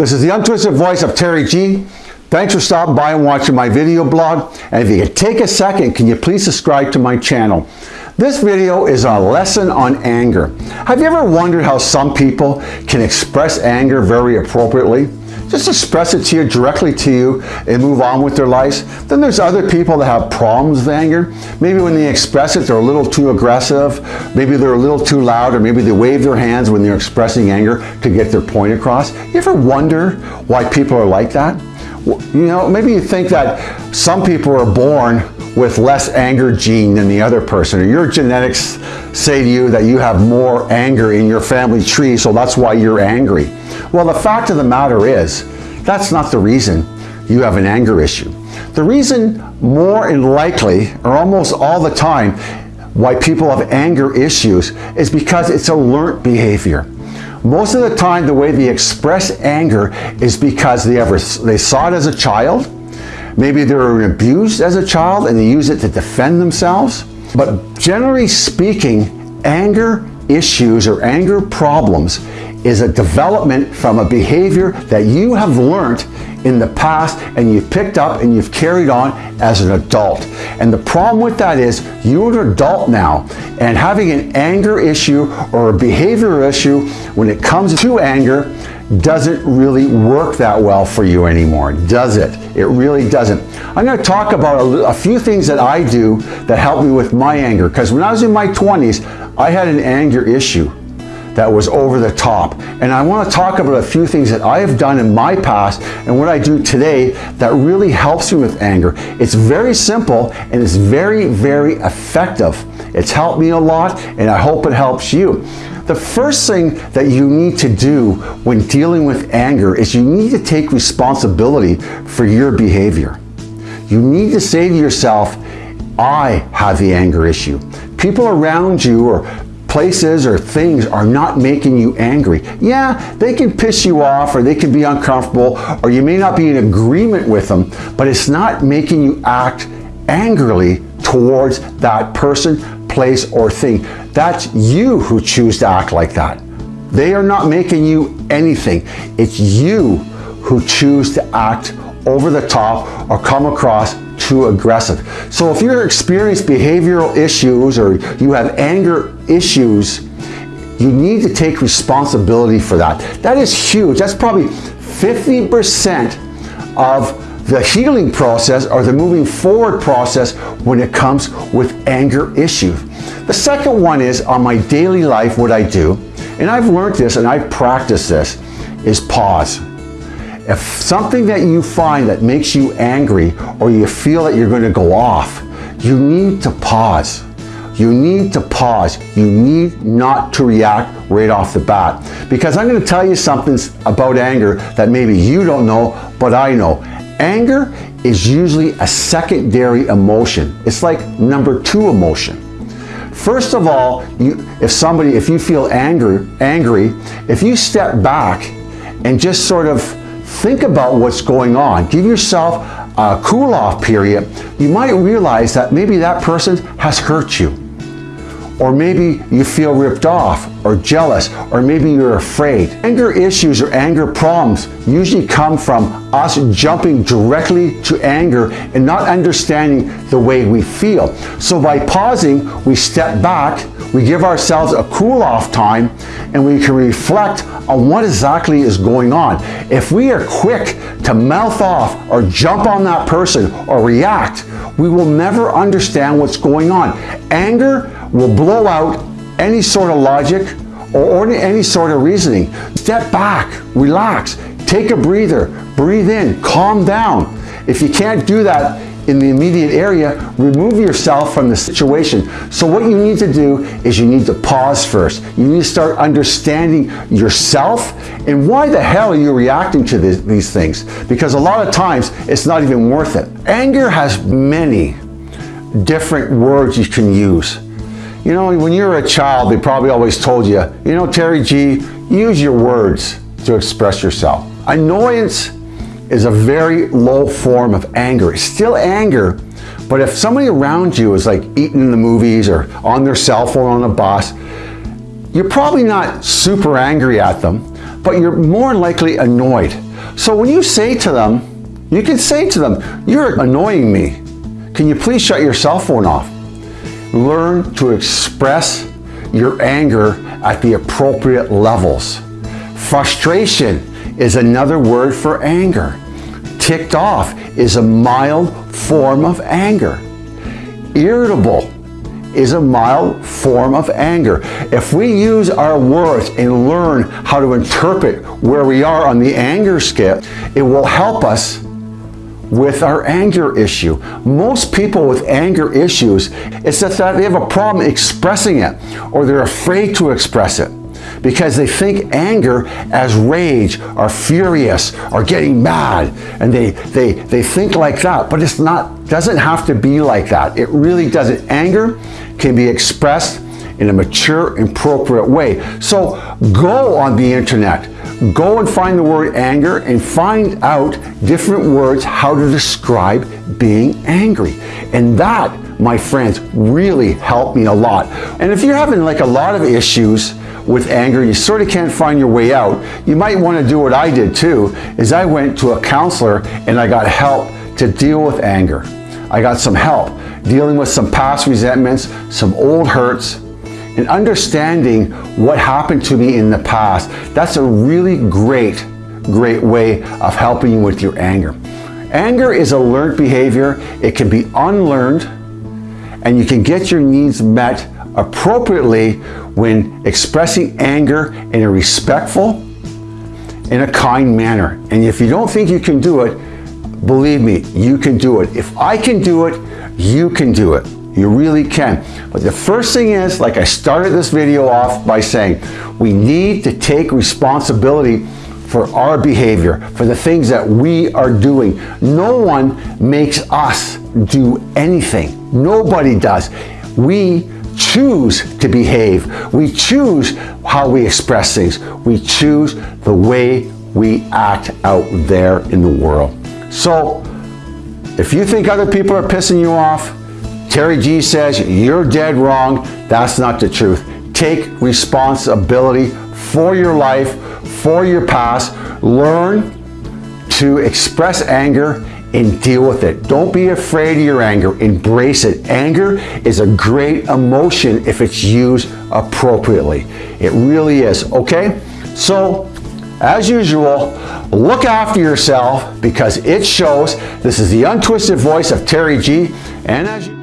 This is the untwisted voice of Terry G. Thanks for stopping by and watching my video blog. And if you could take a second, can you please subscribe to my channel? This video is a lesson on anger. Have you ever wondered how some people can express anger very appropriately? Just express it to you directly to you and move on with their lives. Then there's other people that have problems with anger. Maybe when they express it, they're a little too aggressive. Maybe they're a little too loud or maybe they wave their hands when they're expressing anger to get their point across. You ever wonder why people are like that? You know, maybe you think that some people are born with less anger gene than the other person, or your genetics say to you that you have more anger in your family tree, so that's why you're angry. Well, the fact of the matter is, that's not the reason you have an anger issue. The reason more and likely, or almost all the time, why people have anger issues is because it's a learned behavior. Most of the time, the way they express anger is because they ever they saw it as a child. Maybe they were abused as a child and they use it to defend themselves. But generally speaking, anger issues or anger problems is a development from a behavior that you have learned in the past and you've picked up and you've carried on as an adult. And the problem with that is you're an adult now and having an anger issue or a behavior issue when it comes to anger doesn't really work that well for you anymore, does it? It really doesn't. I'm going to talk about a, a few things that I do that help me with my anger because when I was in my 20s, I had an anger issue that was over the top. And I want to talk about a few things that I have done in my past and what I do today that really helps me with anger. It's very simple and it's very, very effective. It's helped me a lot and I hope it helps you. The first thing that you need to do when dealing with anger is you need to take responsibility for your behavior. You need to say to yourself, I have the anger issue. People around you or places or things are not making you angry. Yeah, they can piss you off or they can be uncomfortable or you may not be in agreement with them, but it's not making you act angrily towards that person, place, or thing. That's you who choose to act like that. They are not making you anything. It's you who choose to act over the top or come across too aggressive. So if you're experiencing behavioral issues or you have anger issues, you need to take responsibility for that. That is huge. That's probably 50% of the healing process or the moving forward process when it comes with anger issues. The second one is on my daily life, what I do, and I've learned this and I practice this, is pause. If something that you find that makes you angry or you feel that you're going to go off, you need to pause. You need to pause. You need not to react right off the bat. Because I'm going to tell you something about anger that maybe you don't know, but I know. Anger is usually a secondary emotion. It's like number two emotion. First of all, you, if somebody, if you feel angry, angry, if you step back and just sort of think about what's going on. Give yourself a cool off period. You might realize that maybe that person has hurt you. Or maybe you feel ripped off or jealous or maybe you're afraid. Anger issues or anger problems usually come from us jumping directly to anger and not understanding the way we feel. So by pausing, we step back, we give ourselves a cool off time and we can reflect on what exactly is going on. If we are quick to mouth off or jump on that person or react, we will never understand what's going on. Anger will blow out any sort of logic or any sort of reasoning. Step back, relax, take a breather, breathe in, calm down. If you can't do that in the immediate area, remove yourself from the situation. So what you need to do is you need to pause first. You need to start understanding yourself and why the hell are you reacting to this, these things? Because a lot of times it's not even worth it. Anger has many different words you can use. You know, when you were a child, they probably always told you, you know, Terry G, use your words to express yourself. Annoyance is a very low form of anger. It's still anger, but if somebody around you is like eating in the movies or on their cell phone on a bus, you're probably not super angry at them, but you're more likely annoyed. So when you say to them, you can say to them, you're annoying me. Can you please shut your cell phone off? Learn to express your anger at the appropriate levels. Frustration is another word for anger. Ticked off is a mild form of anger. Irritable is a mild form of anger. If we use our words and learn how to interpret where we are on the anger scale, it will help us with our anger issue. Most people with anger issues, it's that they have a problem expressing it or they're afraid to express it because they think anger as rage or furious or getting mad and they, they, they think like that. But it's not doesn't have to be like that. It really doesn't. Anger can be expressed in a mature appropriate way. So go on the internet. Go and find the word anger and find out different words how to describe being angry. And that my friends really helped me a lot. And if you're having like a lot of issues with anger, you sort of can't find your way out, you might want to do what I did too, is I went to a counselor and I got help to deal with anger. I got some help dealing with some past resentments, some old hurts, and understanding what happened to me in the past. That's a really great, great way of helping you with your anger. Anger is a learned behavior. It can be unlearned and you can get your needs met appropriately when expressing anger in a respectful, in a kind manner. And if you don't think you can do it, believe me, you can do it. If I can do it, you can do it. You really can. But the first thing is, like I started this video off by saying, we need to take responsibility for our behavior, for the things that we are doing. No one makes us do anything. Nobody does. We choose to behave. We choose how we express things. We choose the way we act out there in the world. So if you think other people are pissing you off, Terry G says you're dead wrong. That's not the truth. Take responsibility for your life, for your past. Learn to express anger and deal with it. Don't be afraid of your anger. Embrace it. Anger is a great emotion if it's used appropriately. It really is, okay? So, as usual, look after yourself because it shows. This is the untwisted voice of Terry G. And as you